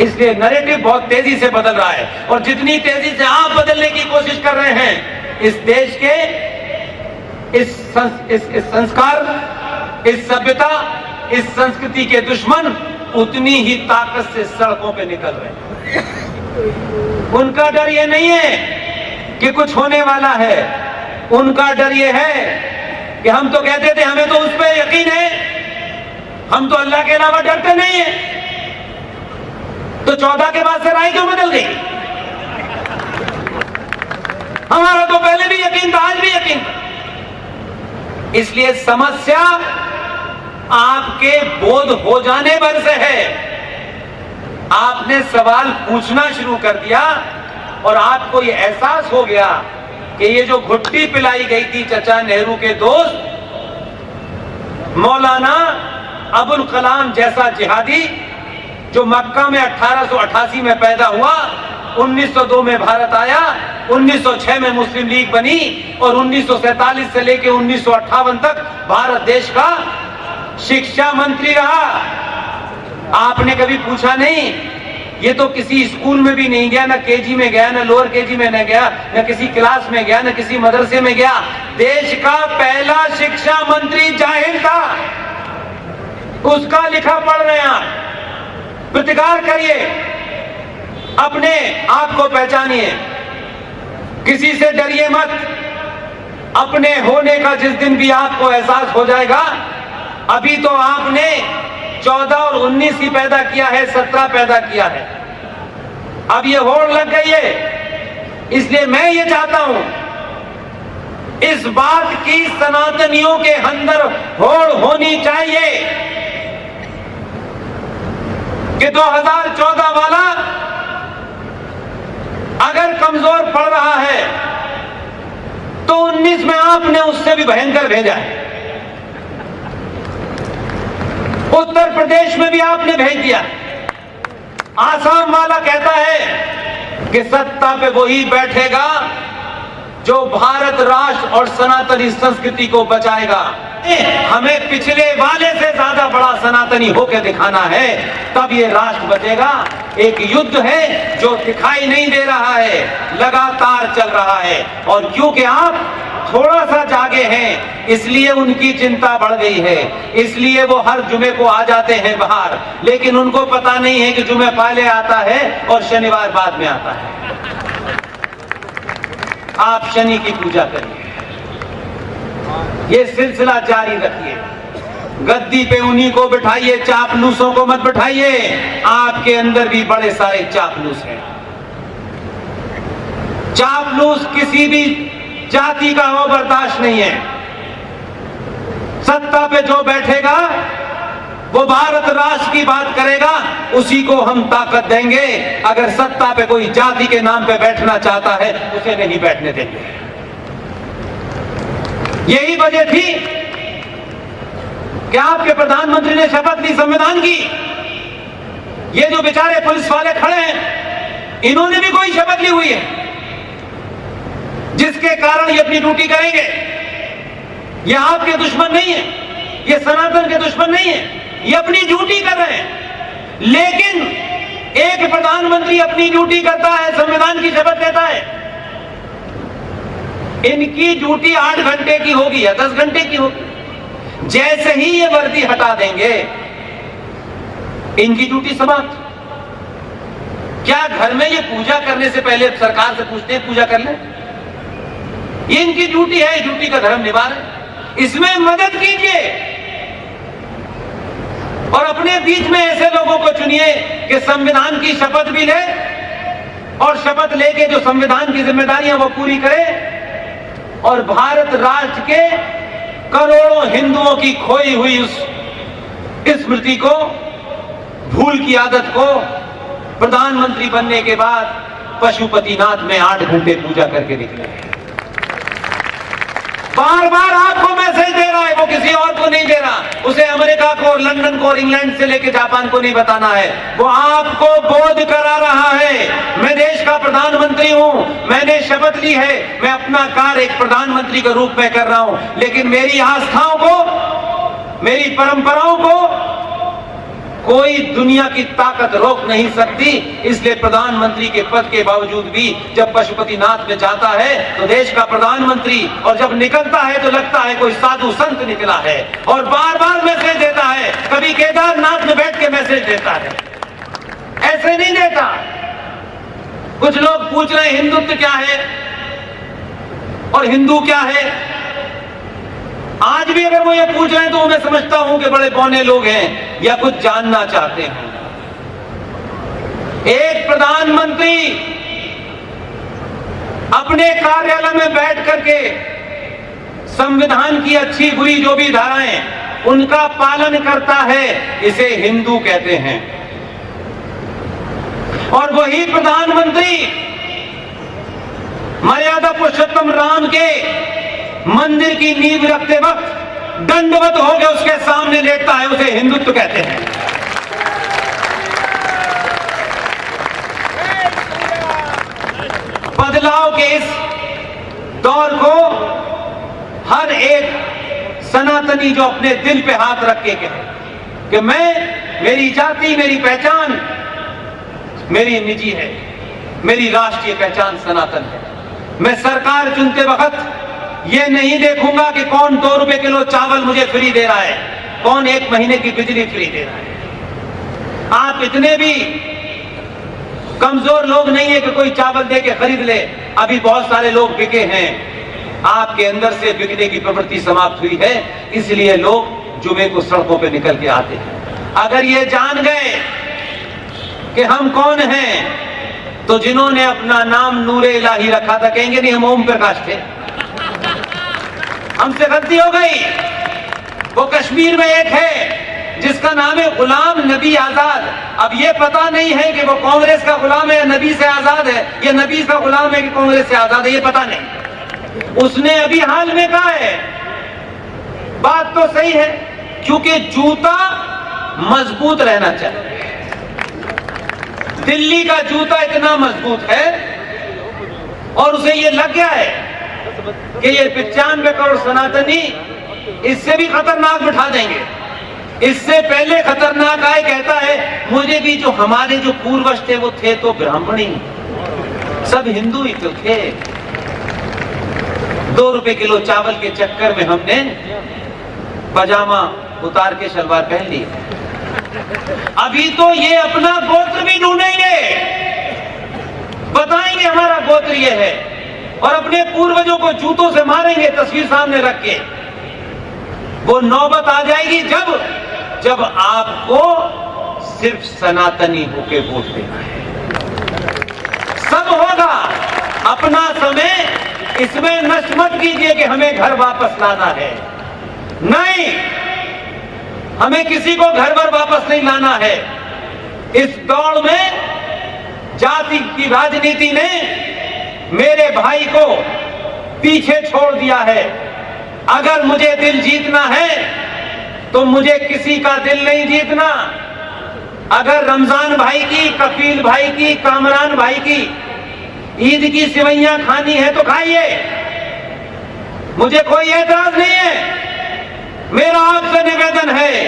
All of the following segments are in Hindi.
इसलिए नरेटिव बहुत तेज़ी से बदल रहा है। और जितनी तेज़ी से आप बदलने की कोशिश कर रहे हैं इस देश के इस, संस, इस, इस संस्कार इस सभ्यता इस संस्कृति के दुश्मन उतनी ही ताकत से सड़कों पे निकल रहे हैं। उनका डर ये नहीं है कि कुछ होने वाला है। उनका डर ये है कि हम तो कहते थे हमें तो उस पर यकीन है। हम तो अल्लाह के अलावा डरते नहीं है। चौदह के बाद से राय क्यों बदल गई? हमारा तो पहले भी यकीन था, आज भी यकीन। इसलिए समस्या आपके बोध हो जाने पर से है। आपने सवाल पूछना शुरू कर दिया और आपको ये एहसास हो गया कि ये जो घुट्टी पिलाई गई थी चचा नेहरू के दोस्त, मौलाना अबुल कलाम जैसा जिहादी जो मक्का में 1888 में पैदा हुआ 1902 में भारत आया 1906 में मुस्लिम लीग बनी और 1947 से लेकर उन्नीस सौ अट्ठावन तक भारत देश का शिक्षा मंत्री रहा। आपने कभी पूछा नहीं, ये तो किसी स्कूल में भी नहीं गया, ना केजी में गया, ना लोअर केजी में न गया, ना किसी क्लास में गया, ना किसी मदरसे में गया। देश का पहला शिक्षा मंत्री ज़ाहिर था। उसका लिखा पढ़ रहे हैं आप। प्रतिकार करिए। अपने आप को पहचानिए। किसी से डरिए मत। अपने होने का जिस दिन भी आपको एहसास हो जाएगा, अभी तो आपने 14 और 19 ही पैदा किया है 17 पैदा किया है। अब ये होड़ लग गई है। इसलिए मैं ये चाहता हूँ, इस बात की सनातनियों के अंदर होड़ होनी चाहिए। कि 2014 वाला अगर कमज़ोर पड़ रहा है तो 19 में आपने उससे भी भयंकर भेजा है। उत्तर प्रदेश में भी आपने भेज दिया। आसाम वाला कहता है कि सत्ता पे वही बैठेगा जो भारत राष्ट्र और सनातनी संस्कृति को बचाएगा। हमें पिछले वाले से ज़्यादा बड़ा सनातनी होकर दिखाना है। तब ये राष्ट्र बचेगा। एक युद्ध है जो दिखाई नहीं दे रहा है। लगातार चल रहा है। और क्योंकि आप थोड़ा सा जागे हैं, इसलिए उनकी चिंता बढ़ गई है। इसलिए वो हर जुमे को आ जाते हैं बाहर। लेकिन उनको पता नहीं है कि जुमे पहले आता है और शनिवार बाद में आता है। आप शनि की पूजा करिए। ये सिलसिला जारी रखिए। गद्दी पे उन्हीं को बिठाइए, चापलूसों को मत बिठाइए। आपके अंदर भी बड़े सारे चापलूस हैं। चापलूस किसी भी जाति का हो, बर्दाश्त नहीं है। सत्ता पे जो बैठेगा, वो भारत राष्ट्र की बात करेगा, उसी को हम ताकत देंगे। अगर सत्ता पे कोई जाति के नाम पे बैठना चाहता है, उसे नहीं बैठने देंगे। यही वजह थी कि आपके प्रधानमंत्री ने शपथ ली, संविधान की। ये जो बेचारे पुलिस वाले खड़े हैं, इन्होंने भी कोई शपथ ली हुई है, जिसके कारण ये अपनी ड्यूटी करेंगे। ये आपके दुश्मन नहीं है, ये सनातन के दुश्मन नहीं है, ये अपनी ड्यूटी कर रहे हैं। लेकिन एक प्रधानमंत्री अपनी ड्यूटी करता है, संविधान की शपथ लेता है। इनकी ड्यूटी आठ घंटे की होगी या दस घंटे की होगी। जैसे ही ये वर्दी हटा देंगे, इनकी ड्यूटी समाप्त। क्या घर में ये पूजा करने से पहले सरकार से पूछते हैं, पूजा कर ले? इनकी ड्यूटी है ड्यूटी का धर्म निभा रहे इसमें मदद कीजिए। और अपने बीच में ऐसे लोगों को चुनिए कि संविधान की शपथ भी ले और शपथ लेके जो संविधान की जिम्मेदारियाँ वो पूरी करे और भारत राज्य के करोड़ों हिंदुओं की खोई हुई उस स्मृति को, भूल की आदत को प्रधानमंत्री बनने के बाद पशुपतिनाथ में आठ घंटे पूजा करके निकले। बार बार आपको मैसेज दे रहा है, वो किसी और को नहीं दे रहा। उसे अमेरिका को और लंदन को और इंग्लैंड से लेकर जापान को नहीं बताना है। वो आपको बोध करा रहा है। मैं देश का प्रधानमंत्री हूँ। मैंने शपथ ली है। मैं अपना कार्य एक प्रधानमंत्री के रूप में कर रहा हूँ। लेकिन मेरी आस्थाओं को, मेरी परंपराओं को कोई दुनिया की ताकत रोक नहीं सकती। इसलिए प्रधानमंत्री के पद के बावजूद भी जब पशुपतिनाथ में जाता है तो देश का प्रधानमंत्री, और जब निकलता है तो लगता है कोई साधु संत निकला है, और बार बार मैसेज देता है। कभी केदारनाथ में बैठ के मैसेज देता है। ऐसे नहीं देता। कुछ लोग पूछ रहे हिंदुत्व क्या है? और हिंदू क्या है? आज भी अगर वो ये पूछ रहे हैं तो मैं समझता हूँ कि बड़े बौने लोग हैं या कुछ जानना चाहते हैं। एक प्रधानमंत्री अपने कार्यालय में बैठ करके संविधान की अच्छी बुरी जो भी धाराएँ उनका पालन करता है, इसे हिंदू कहते हैं। और वही प्रधानमंत्री मर्यादा पुरुषोत्तम राम के मंदिर की नींव रखते वक्त दंडवत हो गए उसके सामने लेटता है, उसे हिंदुत्व कहते हैं। बदलाव के इस दौर को हर एक सनातनी जो अपने दिल पे हाथ रख के कहे कि मैं, मेरी जाति, मेरी पहचान, मेरी निजी है, मेरी राष्ट्रीय पहचान सनातन है। मैं सरकार चुनते वक्त ये नहीं देखूँगा कि कौन दो रुपए किलो चावल मुझे फ्री दे रहा है, कौन एक महीने की बिजली फ्री दे रहा है। आप इतने भी कमज़ोर लोग नहीं है कि कोई चावल दे के खरीद ले। अभी बहुत सारे लोग बिके हैं। आपके अंदर से बिकने की प्रवृत्ति समाप्त हुई है, इसलिए लोग जुमे को सड़कों पे निकल के आते हैं। अगर ये जान गए कि हम कौन हैं तो जिन्होंने अपना नाम नूरे इलाही रखा था, कहेंगे नहीं, हम ओम प्रकाश थे। हमसे गलती हो गई। वो कश्मीर में एक है, जिसका नाम है गुलाम नबी आज़ाद। अब ये पता नहीं है कि वो कांग्रेस का गुलाम है या नबी से आज़ाद है, या नबी का गुलाम है कि कांग्रेस से आज़ाद है, ये पता नहीं। उसने अभी हाल में कहा है। बात तो सही है, क्योंकि जूता मज़बूत रहना चाहिए। दिल्ली का जूता इतना मज़बूत है, और उसे ये लग गया है कि ये पिचानवे करोड़ सनातनी इससे भी खतरनाक बिठा देंगे। इससे पहले खतरनाक आए, कहता है, मुझे भी जो हमारे जो पूर्वज थे, वो थे तो ब्राह्मण। सब हिंदू ही तो थे। दो रुपए किलो चावल के चक्कर में हमने पजामा उतार के शलवार पहन ली। अभी तो ये अपना गोत्र भी ढूंढेंगे। बताएँगे हमारा गोत्र ये है। और अपने पूर्वजों को जूतों से मारेंगे, तस्वीर सामने रख के। वो नौबत आ जाएगी जब जब आपको सिर्फ़ सनातनी होके वोट देना है। सब होगा। अपना समय इसमें नष्ट मत कीजिए कि हमें घर वापस लाना है। नहीं, हमें किसी को घर पर वापस नहीं लाना है। इस दौड़ में जाति की राजनीति ने मेरे भाई को पीछे छोड़ दिया है। अगर मुझे दिल जीतना है तो मुझे किसी का दिल नहीं जीतना। अगर रमज़ान भाई की, कफील भाई की, कामरान भाई की ईद की सिवैया खानी है तो खाइए। मुझे कोई एतराज़ नहीं है। मेरा आपसे निवेदन है,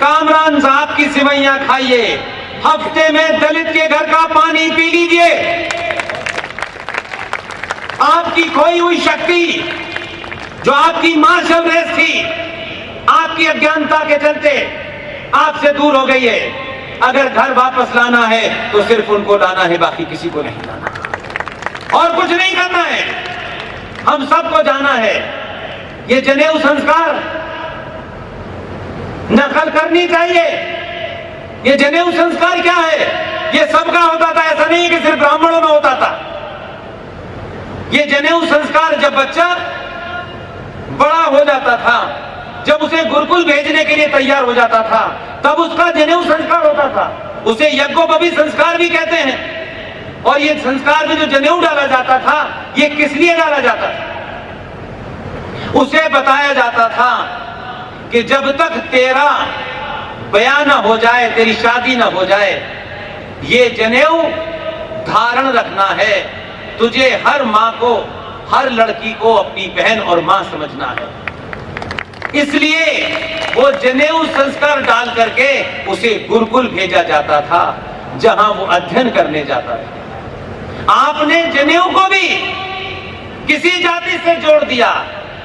कामरान साहब की सिवैया खाइए। हफ़्ते में दलित के घर का पानी पी लीजिए। आपकी खोई हुई शक्ति, जो आपकी मार्शल रेस थी, आपकी अज्ञानता के चलते आपसे दूर हो गई है। अगर घर वापस लाना है तो सिर्फ़ उनको लाना है, बाकी किसी को नहीं लाना। और कुछ नहीं करना है। हम सबको जाना है। ये जनेऊ संस्कार नकल करनी चाहिए। ये जनेऊ संस्कार क्या है? ये सबका होता था, ऐसा नहीं कि सिर्फ़ ब्राह्मणों में होता था। ये जनेऊ संस्कार जब बच्चा बड़ा हो जाता था, जब उसे गुरुकुल भेजने के लिए तैयार हो जाता था, तब उसका जनेऊ संस्कार होता था। उसे यज्ञोपवी संस्कार भी कहते हैं। और ये संस्कार में जो जनेऊ डाला जाता था, ये किस लिए डाला जाता था? उसे बताया जाता था कि जब तक तेरा बया न हो जाए, तेरी शादी न हो जाए, ये जनेऊ धारण रखना है। तुझे हर माँ को, हर लड़की को अपनी बहन और माँ समझना है। इसलिए वो जनेऊ संस्कार डाल करके उसे गुरुकुल भेजा जाता था, जहाँ वो अध्ययन करने जाता था। आपने जनेऊ को भी किसी जाति से जोड़ दिया,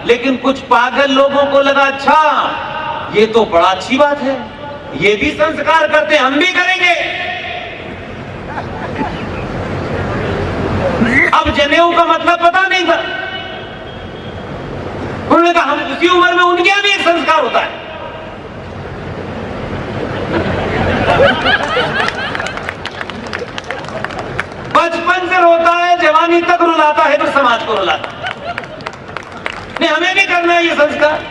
लेकिन कुछ पागल लोगों को लगा अच्छा ये तो बड़ा अच्छी बात है, ये भी संस्कार करते, हम भी करेंगे। अब जनेऊ का मतलब पता नहीं था। उन्होंने कहा, हम उसी उम्र में उनके यहाँ भी एक संस्कार होता है। बचपन से रोता है, जवानी तक रुलाता है तो समाज को रुलाता है। नहीं, हमें भी करना है ये संस्कार।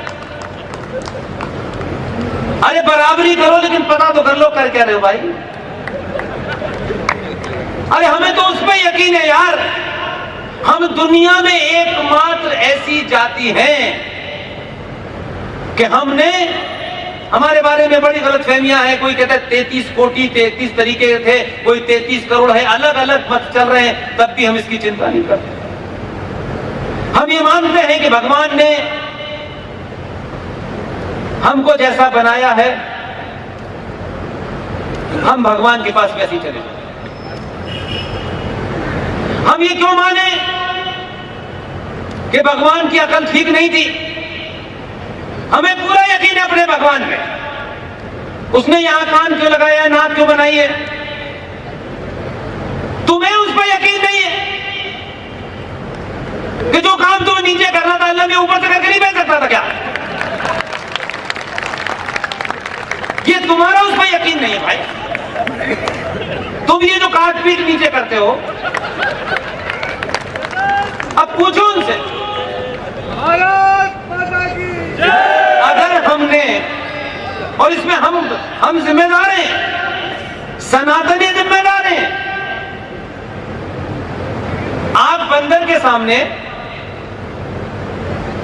अरे, बराबरी करो, लेकिन पता तो कर लो कर क्या रहे हो भाई। अरे, हमें तो उस पर यकीन है यार। हम दुनिया में एकमात्र ऐसी जाति हैं कि हमने हमारे बारे में बड़ी गलत फहमियाँ हैं। कोई कहता है तैतीस कोटि, तैतीस तरीके थे, कोई तैतीस करोड़ है अलग अलग मत चल रहे हैं, तब भी हम इसकी चिंता नहीं करते। हम ये मानते हैं कि भगवान ने हमको जैसा बनाया है, हम भगवान के पास वैसे चले जाए हम ये क्यों माने कि भगवान की अकल ठीक नहीं थी? हमें पूरा यकीन है अपने भगवान में उसने यहाँ कान क्यों लगाया है नाक क्यों बनाई है? तुम्हें उस पर यकीन नहीं है कि जो काम तुम्हें नीचे करना था, अल्लाह ने ऊपर से करके नहीं भेज सकता था क्या? ये तुम्हारा उस पर यकीन नहीं है भाई। तुम ये जो काट पीट नीचे करते हो, अब पूछो उनसे। अगर हमने, और इसमें हम हम जिम्मेदार हैं, सनातनी जिम्मेदार हैं, आप बंदर के सामने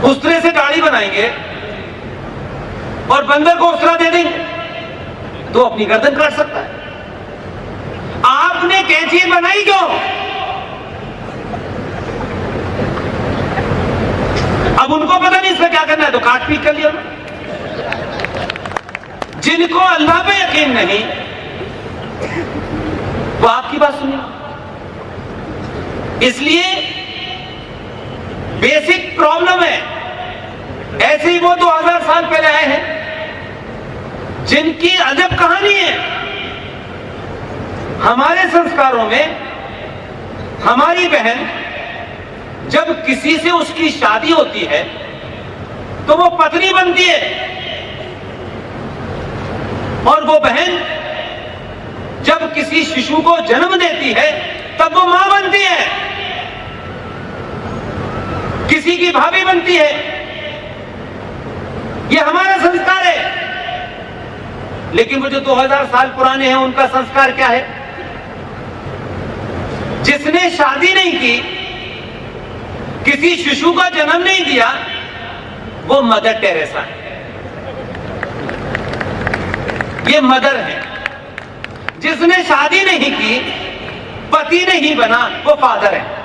उस्तरे से गाड़ी बनाएँगे और बंदर को उसरा दे देंगे तो अपनी गर्दन काट सकता है। आपने कैंची बनाई क्यों? अब उनको पता नहीं इसमें क्या करना है तो काट पीट कर लिया जिनको अल्लाह पे यकीन नहीं, वो आपकी बात सुनिए। इसलिए बेसिक प्रॉब्लम है, ऐसे ही वो दो हज़ार साल पहले आए हैं, जिनकी अजब कहानी है। हमारे संस्कारों में हमारी बहन जब किसी से उसकी शादी होती है तो वो पत्नी बनती है। और वो बहन जब किसी शिशु को जन्म देती है, तब वो माँ बनती है। किसी की भाभी बनती है। ये हमारा संस्कार है। लेकिन वो जो 2000 साल पुराने हैं, उनका संस्कार क्या है? जिसने शादी नहीं की, किसी शिशु का जन्म नहीं दिया, वो मदर टेरेसा है। ये मदर है। जिसने शादी नहीं की, पति नहीं बना, वो फादर है।